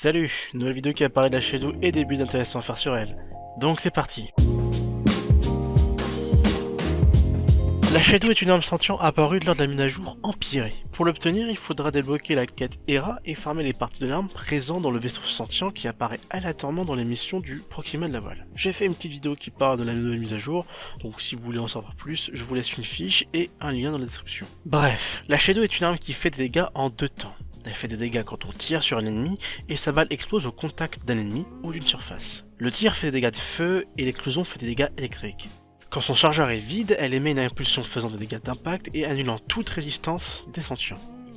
Salut, nouvelle vidéo qui apparaît de la Shadow et des buts intéressants à faire sur elle. Donc c'est parti. La Shadow est une arme sentient apparue lors de la mise à jour empirée. Pour l'obtenir, il faudra débloquer la quête Hera et farmer les parties de l'arme présentes dans le vaisseau sentient qui apparaît aléatoirement dans les missions du Proxima de la Voile. J'ai fait une petite vidéo qui parle de la nouvelle mise à jour, donc si vous voulez en savoir plus, je vous laisse une fiche et un lien dans la description. Bref, la Shadow est une arme qui fait des dégâts en deux temps. Elle fait des dégâts quand on tire sur un ennemi et sa balle explose au contact d'un ennemi ou d'une surface. Le tir fait des dégâts de feu et l'explosion fait des dégâts électriques. Quand son chargeur est vide, elle émet une impulsion faisant des dégâts d'impact et annulant toute résistance des.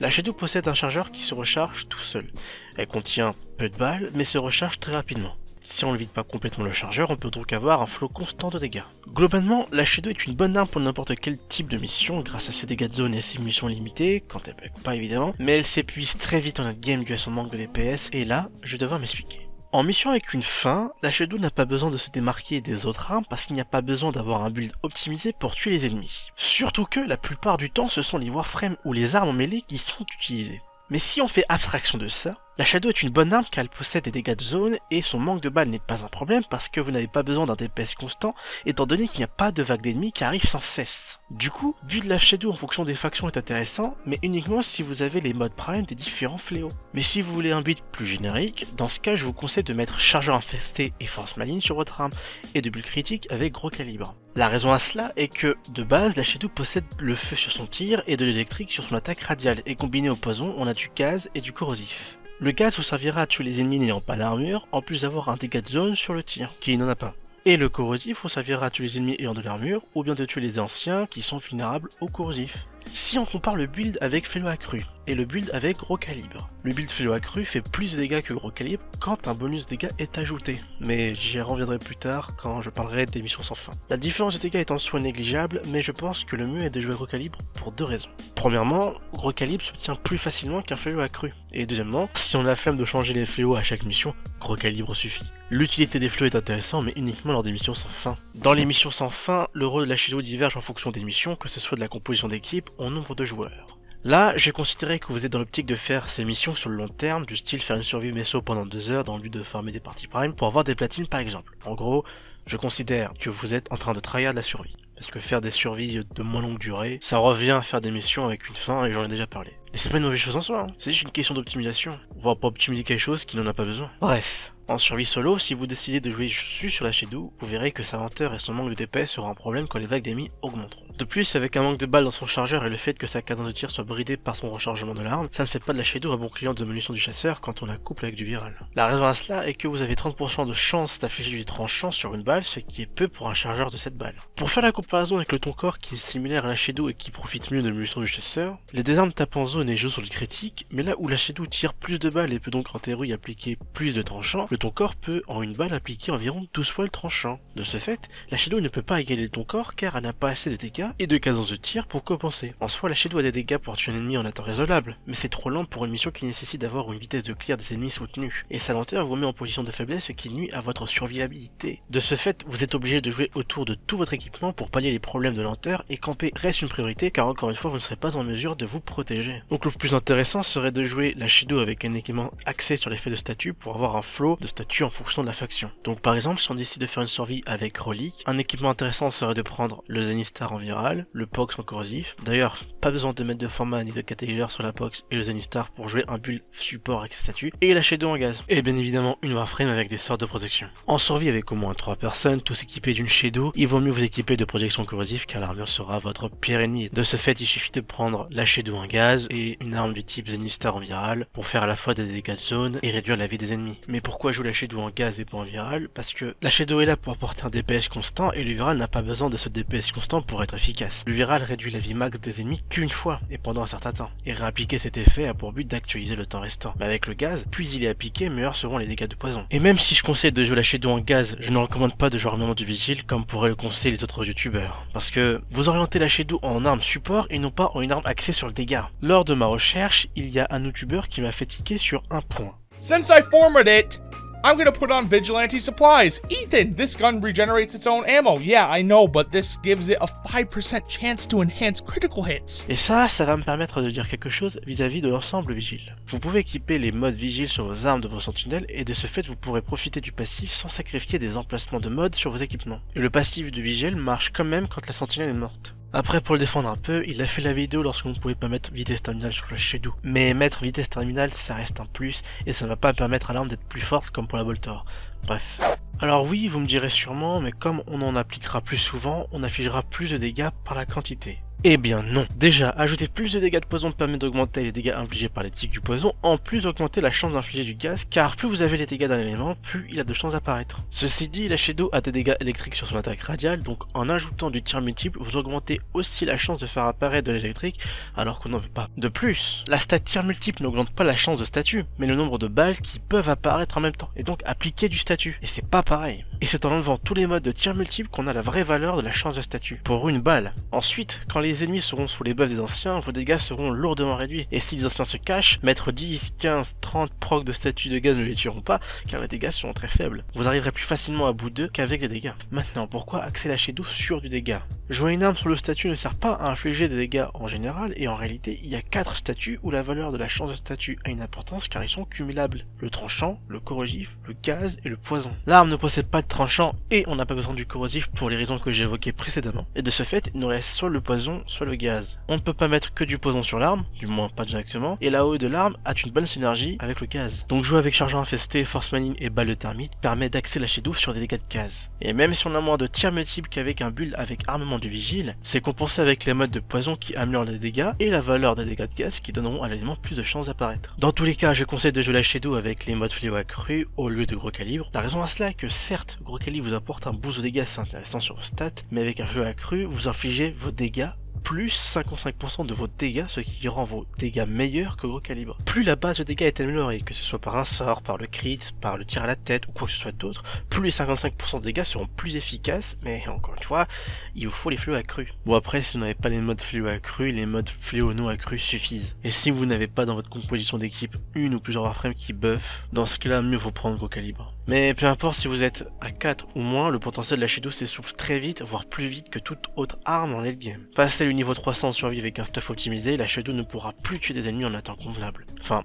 La Shadow possède un chargeur qui se recharge tout seul. Elle contient peu de balles mais se recharge très rapidement. Si on ne vide pas complètement le chargeur, on peut donc avoir un flot constant de dégâts. Globalement, la Shadow est une bonne arme pour n'importe quel type de mission grâce à ses dégâts de zone et ses missions limitées, quand elle bug pas évidemment, mais elle s'épuise très vite en notre game dû à son manque de DPS, et là, je vais m'expliquer. En mission avec une fin, la Shadow n'a pas besoin de se démarquer des autres armes parce qu'il n'y a pas besoin d'avoir un build optimisé pour tuer les ennemis. Surtout que la plupart du temps ce sont les Warframes ou les armes en mêlée qui sont utilisées. Mais si on fait abstraction de ça, la Shadow est une bonne arme car elle possède des dégâts de zone et son manque de balles n'est pas un problème parce que vous n'avez pas besoin d'un DPS constant étant donné qu'il n'y a pas de vague d'ennemis qui arrivent sans cesse. Du coup, build la Shadow en fonction des factions est intéressant, mais uniquement si vous avez les modes prime des différents fléaux. Mais si vous voulez un build plus générique, dans ce cas je vous conseille de mettre chargeur infesté et force maligne sur votre arme, et de build critique avec gros calibre. La raison à cela est que, de base, la Shadow possède le feu sur son tir et de l'électrique sur son attaque radiale, et combiné au poison, on a du gaz et du corrosif. Le gaz vous servira à tuer les ennemis n'ayant pas l'armure, en plus d'avoir un dégât de zone sur le tir, qui n'en a pas. Et le corrosif vous servira à tuer les ennemis ayant de l'armure, ou bien de tuer les anciens qui sont vulnérables au corrosif. Si on compare le build avec Fellow accru et le build avec gros calibre, le build Fellow accru fait plus de dégâts que gros calibre quand un bonus dégâts est ajouté, mais j'y reviendrai plus tard quand je parlerai des missions sans fin. La différence de dégâts est en soi négligeable, mais je pense que le mieux est de jouer gros calibre pour deux raisons. Premièrement, gros calibre s'obtient plus facilement qu'un Fellow accru, et deuxièmement, si on a la flemme de changer les fléaux à chaque mission, gros calibre suffit. L'utilité des fléaux est intéressant, mais uniquement lors des missions sans fin. Dans les missions sans fin, le rôle de la Shadow diverge en fonction des missions, que ce soit de la composition d'équipe ou nombre de joueurs. Là, j'ai considéré que vous êtes dans l'optique de faire ces missions sur le long terme, du style faire une survie messo pendant deux heures dans le but de farmer des parties prime pour avoir des platines par exemple. En gros, je considère que vous êtes en train de tryhard la survie. Parce que faire des survies de moins longue durée, ça revient à faire des missions avec une fin et j'en ai déjà parlé. Et c'est pas une mauvaise chose en soi, hein. c'est juste une question d'optimisation. On va pas optimiser quelque chose qui n'en a pas besoin. Bref, en survie solo, si vous décidez de jouer dessus sur la Shadow, vous verrez que sa lenteur et son manque de DPS seront un problème quand les vagues d'ennemis augmenteront. De plus, avec un manque de balles dans son chargeur et le fait que sa cadence de tir soit bridée par son rechargement de l'arme, ça ne fait pas de la Shadow un bon client de munitions du chasseur quand on la couple avec du viral. La raison à cela est que vous avez 30% de chance d'afficher du tranchant sur une balle, ce qui est peu pour un chargeur de cette balle. Pour faire la comparaison avec le ton corps qui est similaire à la Shadow et qui profite mieux de munitions du chasseur, les deux armes tapent en jouent sur le critique, mais là où la Shadow tire plus de balles et peut donc en théorie appliquer plus de tranchants, le ton corps peut en une balle appliquer environ 12 fois le tranchant. De ce fait, la Shadow ne peut pas égaler ton corps car elle n'a pas assez de dégâts et de cadence de tir pour compenser. En soi, la Shadow a des dégâts pour tuer un ennemi en un temps raisonnable, mais c'est trop lent pour une mission qui nécessite d'avoir une vitesse de clear des ennemis soutenue, et sa lenteur vous met en position de faiblesse ce qui nuit à votre survivabilité. De ce fait, vous êtes obligé de jouer autour de tout votre équipement pour pallier les problèmes de lenteur et camper reste une priorité car encore une fois vous ne serez pas en mesure de vous protéger. Donc le plus intéressant serait de jouer la Shadow avec un équipement axé sur l'effet de statut pour avoir un flow de statut en fonction de la faction. Donc par exemple, si on décide de faire une survie avec Relic, un équipement intéressant serait de prendre le Zenistar en viral, le Pox en corrosif. D'ailleurs, pas besoin de mettre de format ni de catalyseur sur la Pox et le Zenistar pour jouer un build support avec ses statuts, et la Shadow en gaz. Et bien évidemment une Warframe avec des sorts de protection. En survie avec au moins 3 personnes, tous équipés d'une Shadow, il vaut mieux vous équiper de protection corrosive car l'armure sera votre pire ennemi. De ce fait, il suffit de prendre la Shadow en gaz et une arme du type Zenistar en viral pour faire à la fois des dégâts de zone et réduire la vie des ennemis. Mais pourquoi jouer la Shadow en gaz et pas en viral? Parce que la Shadow est là pour apporter un DPS constant et le viral n'a pas besoin de ce DPS constant pour être efficace. Le viral réduit la vie max des ennemis qu'une fois et pendant un certain temps. Et réappliquer cet effet a pour but d'actualiser le temps restant. Mais avec le gaz, plus il est appliqué, meilleurs seront les dégâts de poison. Et même si je conseille de jouer la Shadow en gaz, je ne recommande pas de jouer armement du vigile comme pourraient le conseiller les autres youtubeurs. Parce que vous orientez la Shadow en arme support et non pas en une arme axée sur le dégât. Lors de ma recherche, il y a un youtubeur qui m'a fait tiquer sur un point. Since I formed it, I'm gonna put on Vigilante Supplies. Ethan, this gun regenerates its own ammo. Yeah, I know, but this gives it a 5% chance to enhance critical hits. Et ça, ça va me permettre de dire quelque chose vis-à-vis de l'ensemble vigile. Vous pouvez équiper les modes vigile sur vos armes de vos sentinelles et de ce fait vous pourrez profiter du passif sans sacrifier des emplacements de mode sur vos équipements. Et le passif de vigile marche quand même quand la sentinelle est morte. Après, pour le défendre un peu, il a fait la vidéo lorsque vous ne pouvez pas mettre vitesse terminale sur le Shadow. Mais mettre vitesse terminale, ça reste un plus, et ça ne va pas permettre à l'arme d'être plus forte comme pour la Boltor. Bref. Alors oui, vous me direz sûrement, mais comme on en appliquera plus souvent, on affichera plus de dégâts par la quantité. Eh bien non. Déjà, ajouter plus de dégâts de poison permet d'augmenter les dégâts infligés par les tiques du poison, en plus d'augmenter la chance d'infliger du gaz, car plus vous avez les dégâts d'un élément, plus il a de chances d'apparaître. Ceci dit, la Shadow a des dégâts électriques sur son attaque radiale, donc en ajoutant du tir multiple, vous augmentez aussi la chance de faire apparaître de l'électrique, alors qu'on n'en veut pas. De plus, la stat tir multiple n'augmente pas la chance de statut, mais le nombre de balles qui peuvent apparaître en même temps, et donc appliquer du statut. Et c'est pas pareil. Et c'est en enlevant tous les modes de tir multiple qu'on a la vraie valeur de la chance de statut, pour une balle. Ensuite, quand les les ennemis seront sous les buffs des anciens, vos dégâts seront lourdement réduits. Et si les anciens se cachent, mettre 10, 15, 30 procs de statut de gaz ne les tueront pas, car les dégâts seront très faibles. Vous arriverez plus facilement à bout d'eux qu'avec des dégâts. Maintenant, pourquoi axer la sur du dégât? Jouer une arme sur le statut ne sert pas à infliger des dégâts en général, et en réalité, il y a 4 statuts où la valeur de la chance de statut a une importance car ils sont cumulables. Le tranchant, le corrosif, le gaz et le poison. L'arme ne possède pas de tranchant et on n'a pas besoin du corrosif pour les raisons que j'ai évoquées précédemment. Et de ce fait, il nous reste soit le poison, soit le gaz. On ne peut pas mettre que du poison sur l'arme, du moins pas directement, et la haut de l'arme a une bonne synergie avec le gaz. Donc jouer avec chargeur infesté, force manine et balle de thermite permet d'axer la Shadow sur des dégâts de gaz. Et même si on a moins de tir multiple qu'avec un build avec armement du vigile, c'est compensé avec les modes de poison qui améliorent les dégâts et la valeur des dégâts de gaz qui donneront à l'élément plus de chances d'apparaître. Dans tous les cas, je conseille de jouer la Shadow avec les modes fléau accru au lieu de gros calibre. La raison à cela est que certes, gros calibre vous apporte un boost de dégâts intéressant sur vos stats, mais avec un fléau accru, vous infligez vos dégâts plus 55% de vos dégâts, ce qui rend vos dégâts meilleurs que gros calibre. Plus la base de dégâts est améliorée, que ce soit par un sort, par le crit, par le tir à la tête ou quoi que ce soit d'autre, plus les 55% de dégâts seront plus efficaces, mais encore une fois, il vous faut les fléaux accrus. Bon après, si vous n'avez pas les modes fléaux accrus, les modes fléaux non accrus suffisent. Et si vous n'avez pas dans votre composition d'équipe une ou plusieurs warframes qui buff, dans ce cas-là, mieux vaut prendre gros calibre. Mais peu importe si vous êtes à 4 ou moins, le potentiel de la Shadow s'essouffle très vite, voire plus vite que toute autre arme en late game. Passé le niveau 300 en survie avec un stuff optimisé, la Shadow ne pourra plus tuer des ennemis en un temps convenable. Enfin,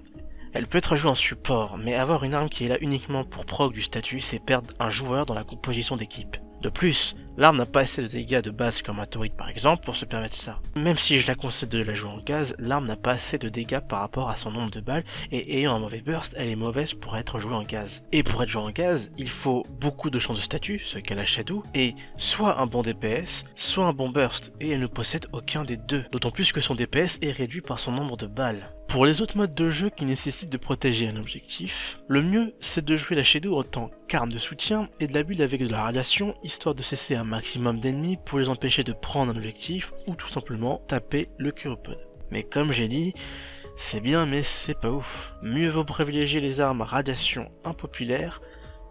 elle peut être jouée en support, mais avoir une arme qui est là uniquement pour proc du statut, c'est perdre un joueur dans la composition d'équipe. De plus, l'arme n'a pas assez de dégâts de base comme un Torrid par exemple pour se permettre ça. Même si je la conseille de la jouer en gaz, l'arme n'a pas assez de dégâts par rapport à son nombre de balles et ayant un mauvais burst, elle est mauvaise pour être jouée en gaz. Et pour être jouée en gaz, il faut beaucoup de chances de statut, ce qu'elle a Shadow, et soit un bon DPS, soit un bon burst, et elle ne possède aucun des deux, d'autant plus que son DPS est réduit par son nombre de balles. Pour les autres modes de jeu qui nécessitent de protéger un objectif, le mieux c'est de jouer la Shadow en tant qu'arme de soutien et de la build avec de la radiation histoire de cesser un maximum d'ennemis pour les empêcher de prendre un objectif ou tout simplement taper le Curopod. Mais comme j'ai dit, c'est bien mais c'est pas ouf. Mieux vaut privilégier les armes radiation impopulaires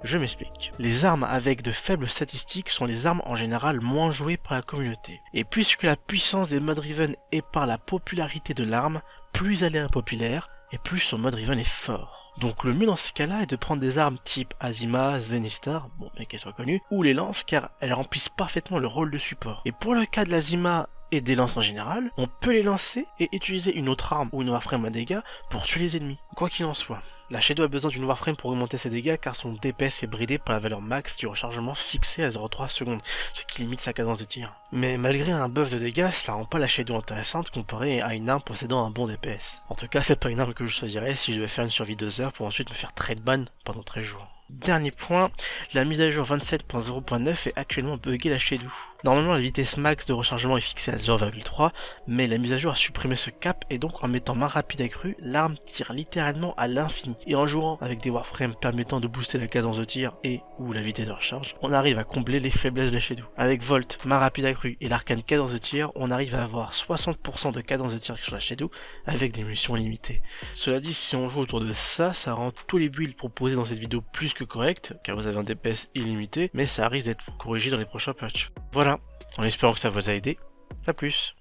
je m'explique. Les armes avec de faibles statistiques sont les armes en général moins jouées par la communauté. Et puisque la puissance des modes Riven est par la popularité de l'arme, plus elle est impopulaire, et plus son mode Riven est fort. Donc le mieux dans ce cas-là est de prendre des armes type Azima, Zenistar, bon bien qu'elles soient connues, ou les lances car elles remplissent parfaitement le rôle de support. Et pour le cas de l'Azima et des lances en général, on peut les lancer et utiliser une autre arme ou une warframe à dégâts pour tuer les ennemis, quoi qu'il en soit. La Shadow a besoin d'une Warframe pour augmenter ses dégâts car son DPS est bridé par la valeur max du rechargement fixé à 0,3 secondes, ce qui limite sa cadence de tir. Mais malgré un buff de dégâts, cela rend pas la Shadow intéressante comparée à une arme possédant un bon DPS. En tout cas, c'est pas une arme que je choisirais si je devais faire une survie 2 heures pour ensuite me faire trade ban pendant 13 jours. Dernier point, la mise à jour 27.0.9 est actuellement buggée la Shadow. Normalement la vitesse max de rechargement est fixée à 0,3, mais la mise à jour a supprimé ce cap et donc en mettant main rapide accrue, l'arme tire littéralement à l'infini. Et en jouant avec des warframes permettant de booster la cadence de tir et ou la vitesse de recharge, on arrive à combler les faiblesses de la Shadow. Avec Volt, main rapide accrue et l'arcane cadence de tir, on arrive à avoir 60% de cadence de tir sur la Shadow avec des munitions limitées. Cela dit, si on joue autour de ça, ça rend tous les builds proposés dans cette vidéo plus que corrects, car vous avez un DPS illimité, mais ça risque d'être corrigé dans les prochains patchs. Voilà, en espérant que ça vous a aidé. A plus